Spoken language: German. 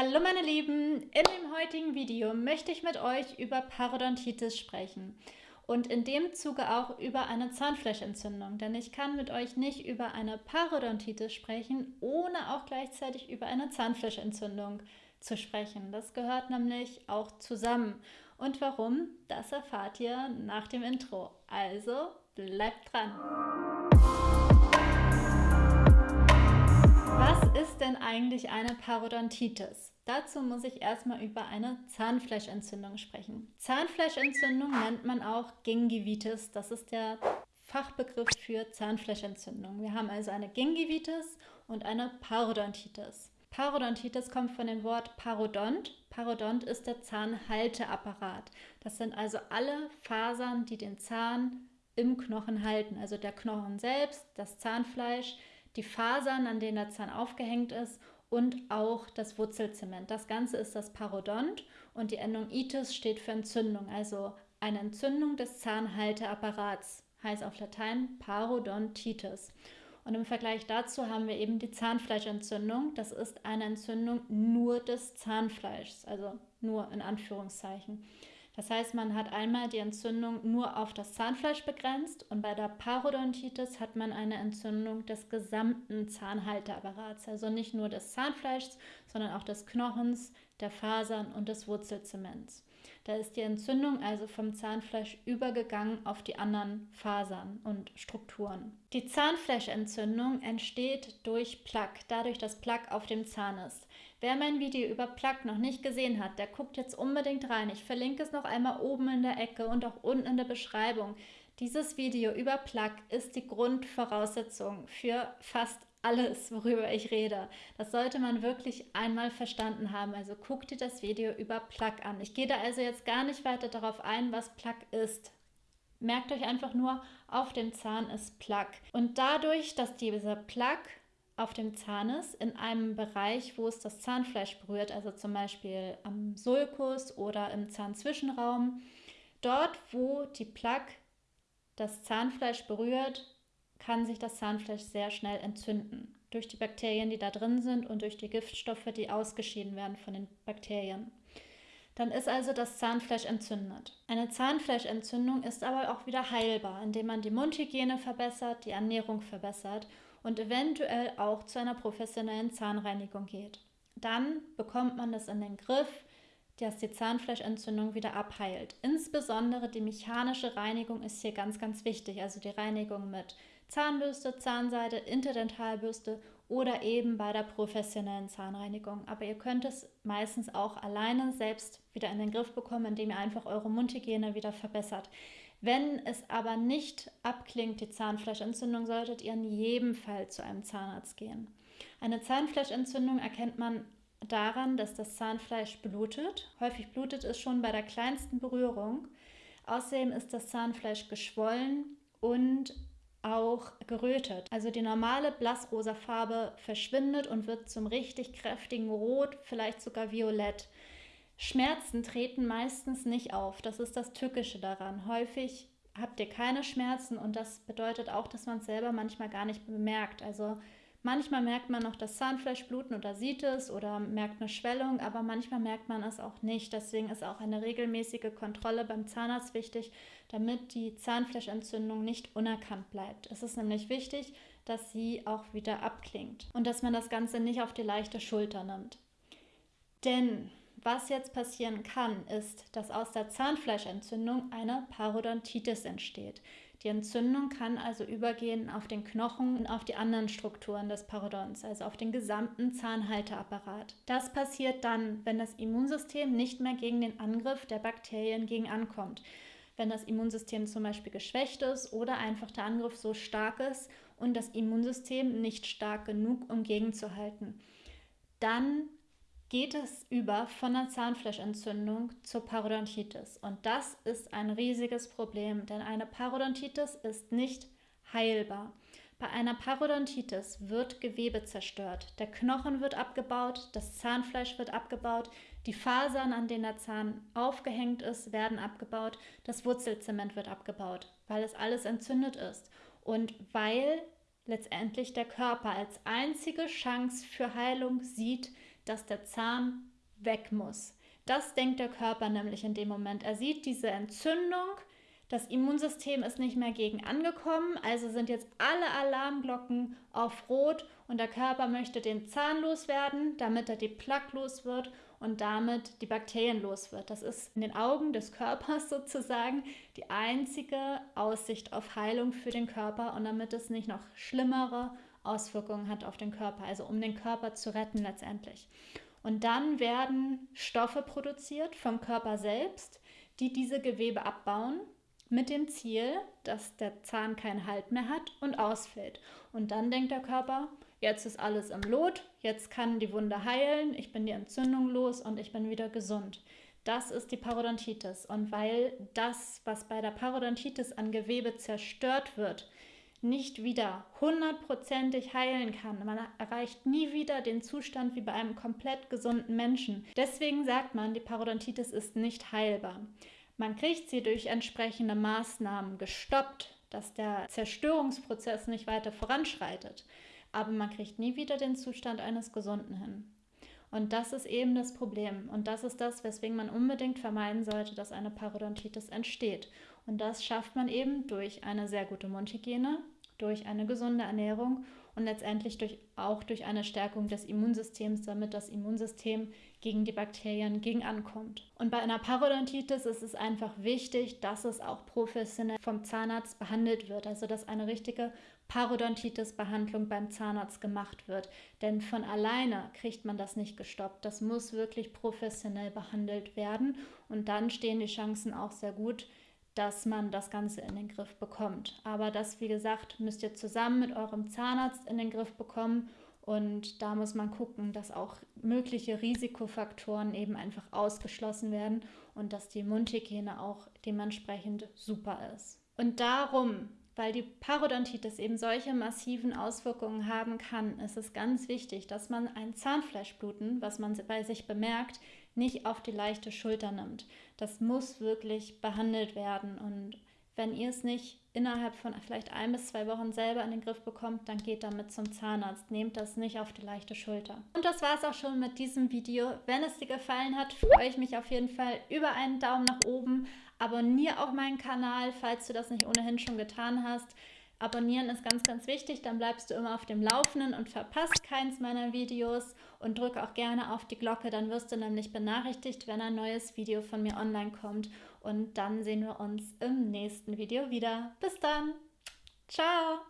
Hallo meine Lieben, in dem heutigen Video möchte ich mit euch über Parodontitis sprechen und in dem Zuge auch über eine Zahnfleischentzündung, denn ich kann mit euch nicht über eine Parodontitis sprechen, ohne auch gleichzeitig über eine Zahnfleischentzündung zu sprechen. Das gehört nämlich auch zusammen. Und warum, das erfahrt ihr nach dem Intro. Also bleibt dran! Ist denn eigentlich eine Parodontitis? Dazu muss ich erstmal über eine Zahnfleischentzündung sprechen. Zahnfleischentzündung nennt man auch Gingivitis. Das ist der Fachbegriff für Zahnfleischentzündung. Wir haben also eine Gingivitis und eine Parodontitis. Parodontitis kommt von dem Wort Parodont. Parodont ist der Zahnhalteapparat. Das sind also alle Fasern, die den Zahn im Knochen halten. Also der Knochen selbst, das Zahnfleisch, die Fasern, an denen der Zahn aufgehängt ist und auch das Wurzelzement. Das Ganze ist das Parodont und die Endung itis steht für Entzündung, also eine Entzündung des Zahnhalteapparats, heißt auf Latein Parodontitis. Und im Vergleich dazu haben wir eben die Zahnfleischentzündung. Das ist eine Entzündung nur des Zahnfleischs, also nur in Anführungszeichen. Das heißt, man hat einmal die Entzündung nur auf das Zahnfleisch begrenzt und bei der Parodontitis hat man eine Entzündung des gesamten Zahnhalteapparats, also nicht nur des Zahnfleischs, sondern auch des Knochens, der Fasern und des Wurzelzements. Da ist die Entzündung also vom Zahnfleisch übergegangen auf die anderen Fasern und Strukturen. Die Zahnfleischentzündung entsteht durch Plaque, dadurch, dass Plaque auf dem Zahn ist. Wer mein Video über Plaque noch nicht gesehen hat, der guckt jetzt unbedingt rein. Ich verlinke es noch einmal oben in der Ecke und auch unten in der Beschreibung. Dieses Video über Plaque ist die Grundvoraussetzung für fast alles, worüber ich rede. Das sollte man wirklich einmal verstanden haben. Also guck dir das Video über Plaque an. Ich gehe da also jetzt gar nicht weiter darauf ein, was Plaque ist. Merkt euch einfach nur, auf dem Zahn ist Plaque. Und dadurch, dass diese Plaque auf dem Zahn ist, in einem Bereich, wo es das Zahnfleisch berührt, also zum Beispiel am Sulkus oder im Zahnzwischenraum, dort, wo die Plaque das Zahnfleisch berührt, kann sich das Zahnfleisch sehr schnell entzünden. Durch die Bakterien, die da drin sind und durch die Giftstoffe, die ausgeschieden werden von den Bakterien. Dann ist also das Zahnfleisch entzündet. Eine Zahnfleischentzündung ist aber auch wieder heilbar, indem man die Mundhygiene verbessert, die Ernährung verbessert und eventuell auch zu einer professionellen Zahnreinigung geht. Dann bekommt man das in den Griff, dass die Zahnfleischentzündung wieder abheilt. Insbesondere die mechanische Reinigung ist hier ganz, ganz wichtig. Also die Reinigung mit Zahnbürste, Zahnseide, Interdentalbürste oder eben bei der professionellen Zahnreinigung. Aber ihr könnt es meistens auch alleine selbst wieder in den Griff bekommen, indem ihr einfach eure Mundhygiene wieder verbessert. Wenn es aber nicht abklingt, die Zahnfleischentzündung, solltet ihr in jedem Fall zu einem Zahnarzt gehen. Eine Zahnfleischentzündung erkennt man daran, dass das Zahnfleisch blutet. Häufig blutet es schon bei der kleinsten Berührung. Außerdem ist das Zahnfleisch geschwollen und auch gerötet. Also die normale blassrosa Farbe verschwindet und wird zum richtig kräftigen Rot, vielleicht sogar violett. Schmerzen treten meistens nicht auf. Das ist das Tückische daran. Häufig habt ihr keine Schmerzen und das bedeutet auch, dass man es selber manchmal gar nicht bemerkt. Also Manchmal merkt man noch das Zahnfleisch bluten oder sieht es oder merkt eine Schwellung, aber manchmal merkt man es auch nicht. Deswegen ist auch eine regelmäßige Kontrolle beim Zahnarzt wichtig, damit die Zahnfleischentzündung nicht unerkannt bleibt. Es ist nämlich wichtig, dass sie auch wieder abklingt und dass man das Ganze nicht auf die leichte Schulter nimmt. Denn was jetzt passieren kann, ist, dass aus der Zahnfleischentzündung eine Parodontitis entsteht. Die Entzündung kann also übergehen auf den Knochen und auf die anderen Strukturen des Parodons, also auf den gesamten Zahnhalteapparat. Das passiert dann, wenn das Immunsystem nicht mehr gegen den Angriff der Bakterien gegen ankommt. Wenn das Immunsystem zum Beispiel geschwächt ist oder einfach der Angriff so stark ist und das Immunsystem nicht stark genug, um gegenzuhalten. Dann geht es über von der Zahnfleischentzündung zur Parodontitis. Und das ist ein riesiges Problem, denn eine Parodontitis ist nicht heilbar. Bei einer Parodontitis wird Gewebe zerstört. Der Knochen wird abgebaut, das Zahnfleisch wird abgebaut, die Fasern, an denen der Zahn aufgehängt ist, werden abgebaut, das Wurzelzement wird abgebaut, weil es alles entzündet ist und weil letztendlich der Körper als einzige Chance für Heilung sieht, dass der Zahn weg muss. Das denkt der Körper nämlich in dem Moment. Er sieht diese Entzündung, das Immunsystem ist nicht mehr gegen angekommen, also sind jetzt alle Alarmglocken auf Rot und der Körper möchte den Zahn loswerden, damit er die Plaque los wird und damit die Bakterien los wird. Das ist in den Augen des Körpers sozusagen die einzige Aussicht auf Heilung für den Körper und damit es nicht noch schlimmere Auswirkungen hat auf den Körper, also um den Körper zu retten letztendlich. Und dann werden Stoffe produziert vom Körper selbst, die diese Gewebe abbauen mit dem Ziel, dass der Zahn keinen Halt mehr hat und ausfällt. Und dann denkt der Körper, jetzt ist alles im Lot, jetzt kann die Wunde heilen, ich bin die Entzündung los und ich bin wieder gesund. Das ist die Parodontitis. Und weil das, was bei der Parodontitis an Gewebe zerstört wird, nicht wieder hundertprozentig heilen kann. Man erreicht nie wieder den Zustand wie bei einem komplett gesunden Menschen. Deswegen sagt man, die Parodontitis ist nicht heilbar. Man kriegt sie durch entsprechende Maßnahmen gestoppt, dass der Zerstörungsprozess nicht weiter voranschreitet. Aber man kriegt nie wieder den Zustand eines Gesunden hin. Und das ist eben das Problem. Und das ist das, weswegen man unbedingt vermeiden sollte, dass eine Parodontitis entsteht. Und das schafft man eben durch eine sehr gute Mundhygiene, durch eine gesunde Ernährung und letztendlich durch, auch durch eine Stärkung des Immunsystems, damit das Immunsystem gegen die Bakterien gegen ankommt. Und bei einer Parodontitis ist es einfach wichtig, dass es auch professionell vom Zahnarzt behandelt wird, also dass eine richtige Parodontitis-Behandlung beim Zahnarzt gemacht wird. Denn von alleine kriegt man das nicht gestoppt. Das muss wirklich professionell behandelt werden und dann stehen die Chancen auch sehr gut, dass man das Ganze in den Griff bekommt. Aber das, wie gesagt, müsst ihr zusammen mit eurem Zahnarzt in den Griff bekommen. Und da muss man gucken, dass auch mögliche Risikofaktoren eben einfach ausgeschlossen werden und dass die Mundhygiene auch dementsprechend super ist. Und darum, weil die Parodontitis eben solche massiven Auswirkungen haben kann, ist es ganz wichtig, dass man ein Zahnfleischbluten, was man bei sich bemerkt, nicht auf die leichte Schulter nimmt. Das muss wirklich behandelt werden. Und wenn ihr es nicht innerhalb von vielleicht ein bis zwei Wochen selber in den Griff bekommt, dann geht damit zum Zahnarzt. Nehmt das nicht auf die leichte Schulter. Und das war es auch schon mit diesem Video. Wenn es dir gefallen hat, freue ich mich auf jeden Fall über einen Daumen nach oben. Abonniere auch meinen Kanal, falls du das nicht ohnehin schon getan hast. Abonnieren ist ganz, ganz wichtig, dann bleibst du immer auf dem Laufenden und verpasst keins meiner Videos und drücke auch gerne auf die Glocke, dann wirst du nämlich benachrichtigt, wenn ein neues Video von mir online kommt und dann sehen wir uns im nächsten Video wieder. Bis dann! Ciao!